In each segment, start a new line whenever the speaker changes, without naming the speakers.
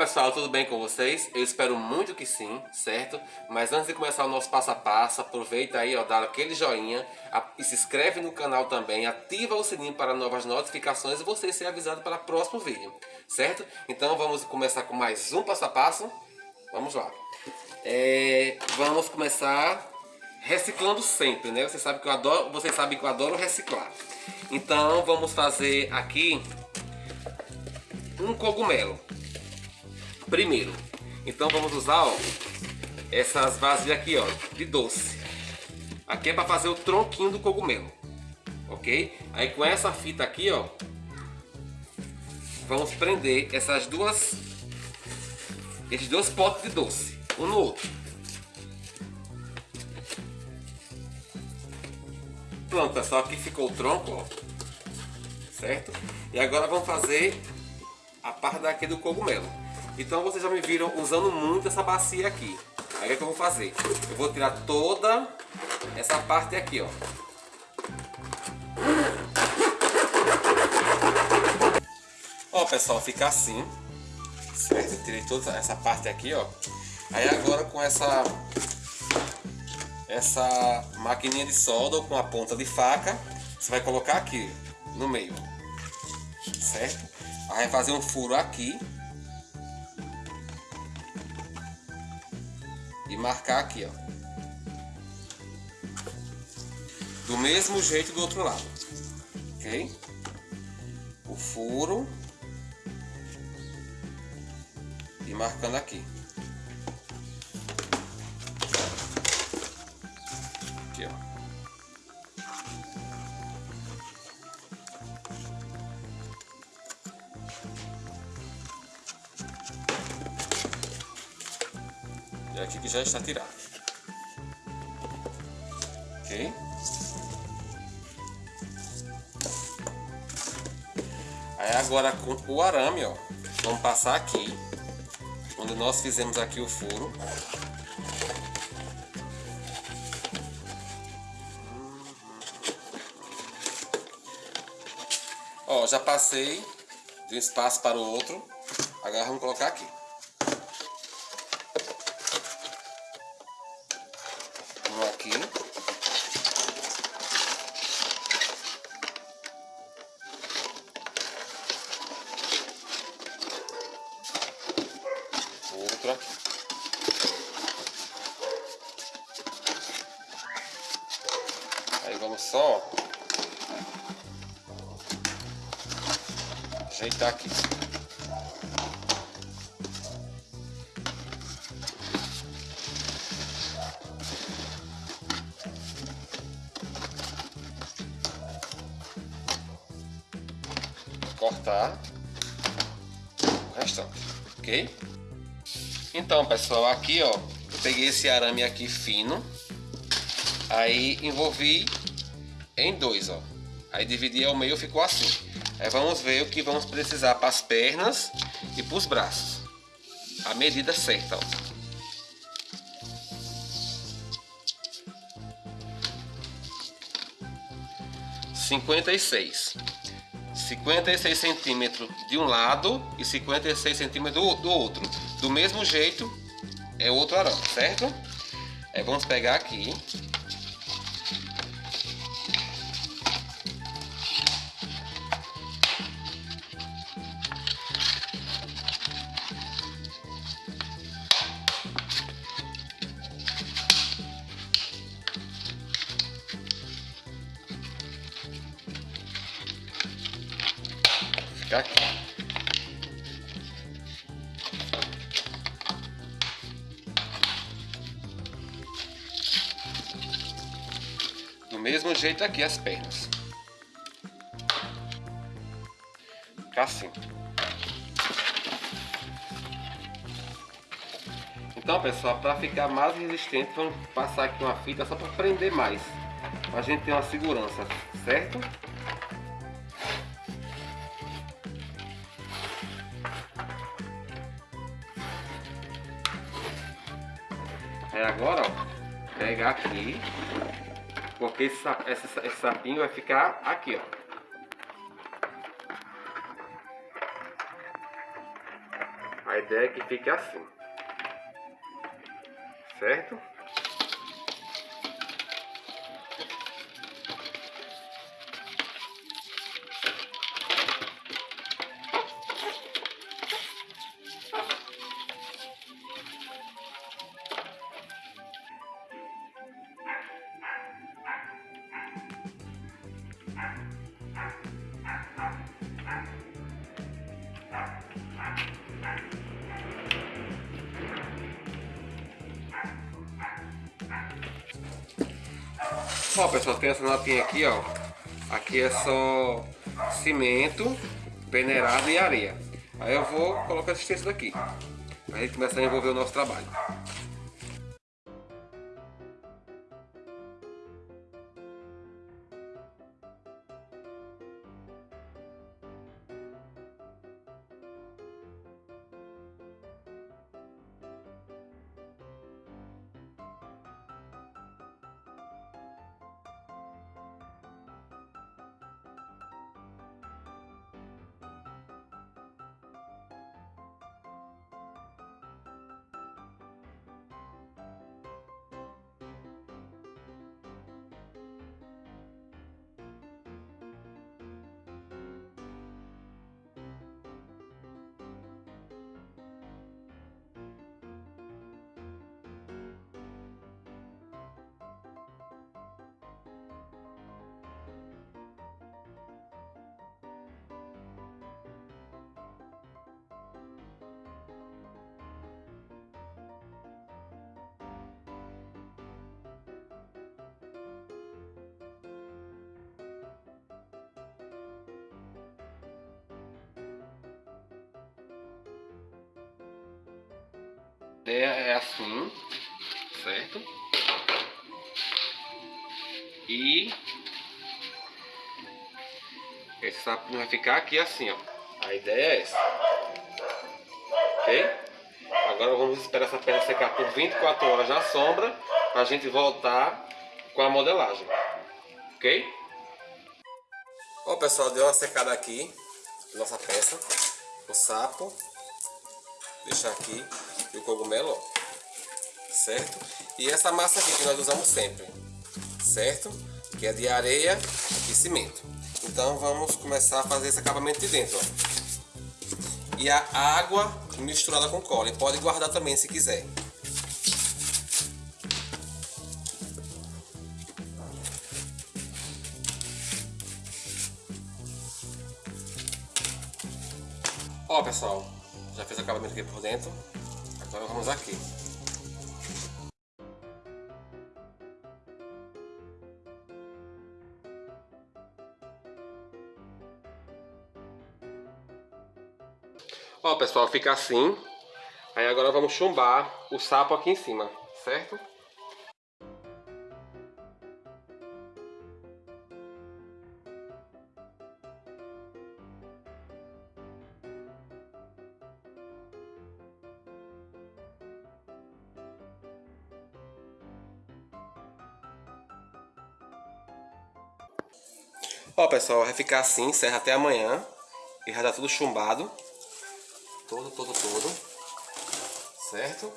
Pessoal, tudo bem com vocês? Eu espero muito que sim, certo? Mas antes de começar o nosso passo a passo, aproveita aí, ó, dá aquele joinha e se inscreve no canal também, ativa o sininho para novas notificações e você ser avisado para o próximo vídeo, certo? Então vamos começar com mais um passo a passo. Vamos lá. É, vamos começar reciclando sempre, né? Você sabe que eu adoro, vocês sabem que eu adoro reciclar. Então vamos fazer aqui um cogumelo. Primeiro, então vamos usar ó, essas vasilhas aqui ó, de doce. Aqui é para fazer o tronquinho do cogumelo, ok? Aí com essa fita aqui ó, vamos prender essas duas, esses dois potes de doce, um no outro. Pronto pessoal, aqui ficou o tronco, ó, certo? E agora vamos fazer a parte daqui do cogumelo. Então vocês já me viram usando muito essa bacia aqui. Aí o que, é que eu vou fazer? Eu vou tirar toda essa parte aqui, ó. Ó pessoal, fica assim. Certo? Eu tirei toda essa parte aqui, ó. Aí agora com essa essa maquininha de solda ou com a ponta de faca, você vai colocar aqui no meio. Certo? Aí vai fazer um furo aqui. E marcar aqui, ó. Do mesmo jeito do outro lado. Ok? O furo. E marcando aqui. Aqui que já está tirado. Ok? Aí agora com o arame, ó, vamos passar aqui, onde nós fizemos aqui o furo. Ó, já passei de um espaço para o outro. Agora vamos colocar aqui. Um aqui. Outro aqui. Aí vamos só ajeitar aqui. Cortar o restante, ok? Então, pessoal, aqui ó, eu peguei esse arame aqui fino, aí envolvi em dois, ó. Aí dividi ao meio, ficou assim. Aí vamos ver o que vamos precisar para as pernas e para os braços. A medida certa, ó. Cinquenta e seis. 56 centímetros de um lado e 56 centímetros do, do outro. Do mesmo jeito é outro arame, certo? Aí vamos pegar aqui. Mesmo jeito aqui as pernas. Fica assim. Então pessoal, para ficar mais resistente, vamos passar aqui uma fita só para prender mais. A gente ter uma segurança, certo? Aí agora, ó, pegar aqui, porque esse, esse, esse sapinho vai ficar aqui, ó. A ideia é que fique assim. Certo? Ó pessoal, tem essa notinha aqui ó. Aqui é só cimento, peneirado e areia. Aí eu vou colocar esse texto daqui Aí a gente começa a envolver o nosso trabalho ideia é assim, certo? E esse sapinho vai ficar aqui assim, ó. A ideia é essa. Ok? Agora vamos esperar essa peça secar por 24 horas na sombra para a gente voltar com a modelagem. Ok? Ó pessoal, deu uma secada aqui nossa peça, o sapo deixar aqui e o cogumelo, ó, certo? E essa massa aqui que nós usamos sempre, certo? Que é de areia e cimento. Então vamos começar a fazer esse acabamento de dentro, ó. E a água misturada com cola, e pode guardar também se quiser. Ó pessoal, já fez o acabamento aqui por dentro. Agora vamos aqui. Ó pessoal, fica assim. Aí agora vamos chumbar o sapo aqui em cima, certo? Ó pessoal, vai ficar assim, encerra até amanhã. E já tá tudo chumbado. Todo, todo, todo. Certo?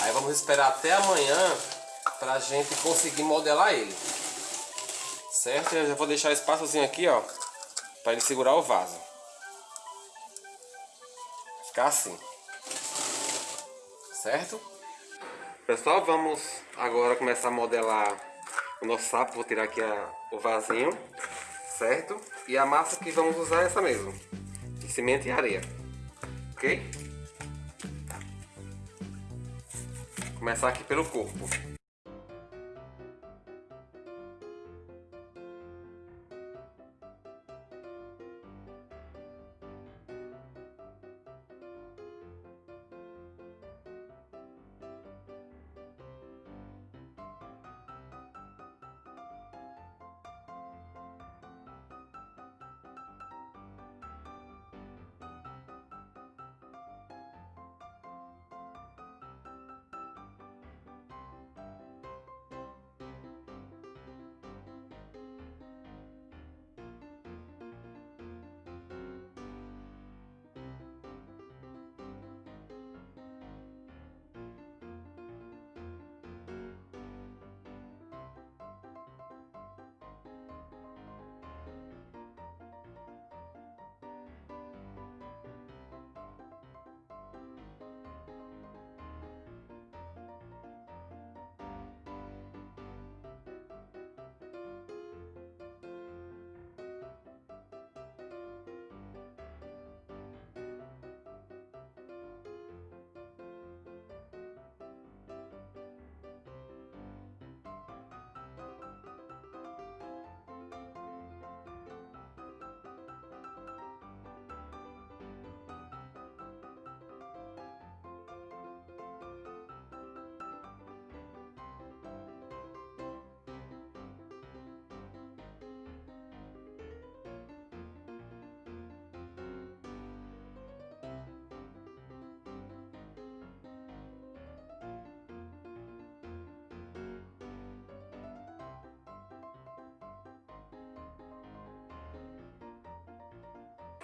Aí vamos esperar até amanhã pra gente conseguir modelar ele. Certo? Eu já vou deixar espaçozinho aqui, ó. Pra ele segurar o vaso. Ficar assim. Certo? Pessoal, vamos agora começar a modelar o nosso sapo. Vou tirar aqui a, o vasinho, certo? E a massa que vamos usar é essa mesmo, de cimento e areia, ok? Começar aqui pelo corpo.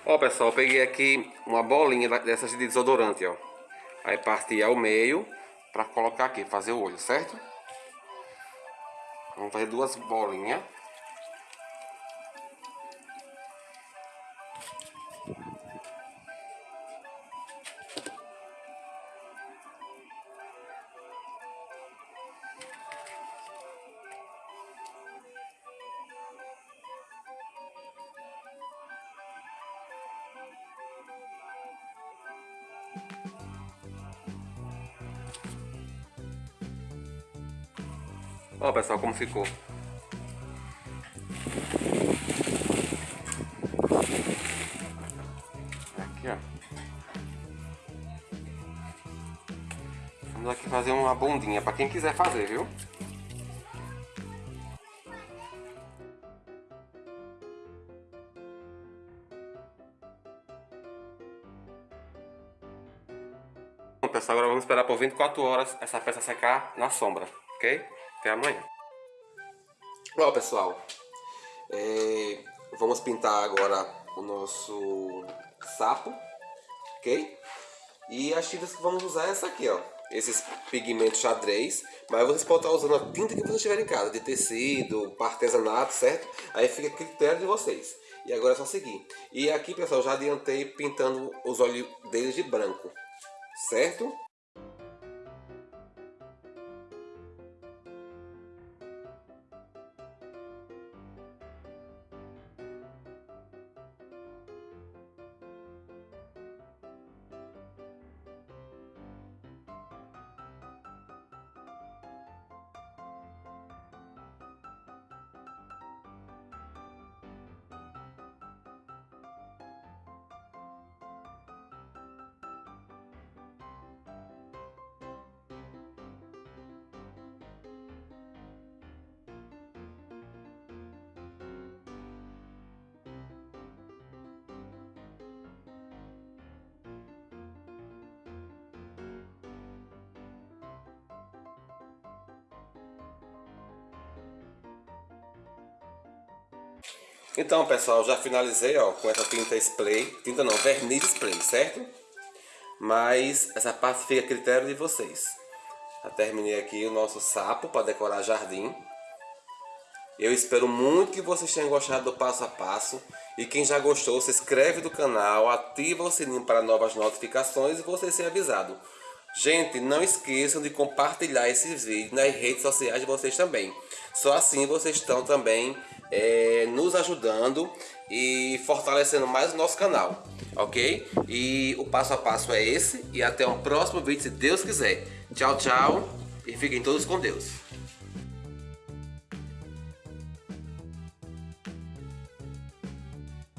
Ó pessoal, peguei aqui uma bolinha dessas de desodorante, ó. Aí parti ao meio para colocar aqui, fazer o olho, certo? Vamos fazer duas bolinhas. Ó pessoal como ficou. Aqui ó. Vamos aqui fazer uma bundinha para quem quiser fazer, viu? Pessoal, agora vamos esperar por 24 horas essa peça secar na sombra, ok? Até amanhã. Bom, pessoal, é, vamos pintar agora o nosso sapo, ok? E as tintas que vamos usar é essa aqui, ó. Esses pigmentos xadrez, mas vocês podem estar usando a tinta que vocês tiverem em casa, de tecido, artesanato, certo? Aí fica a critério de vocês. E agora é só seguir. E aqui, pessoal, já adiantei pintando os olhos deles de branco, certo? Então pessoal, já finalizei ó, com essa tinta spray, tinta não, verniz spray, certo? Mas essa parte fica a critério de vocês. Já terminei aqui o nosso sapo para decorar jardim. Eu espero muito que vocês tenham gostado do passo a passo. E quem já gostou, se inscreve no canal, ativa o sininho para novas notificações e você ser avisado. Gente, não esqueçam de compartilhar esses vídeos nas redes sociais de vocês também. Só assim vocês estão também é, nos ajudando e fortalecendo mais o nosso canal, ok? E o passo a passo é esse e até um próximo vídeo se Deus quiser. Tchau, tchau e fiquem todos com Deus.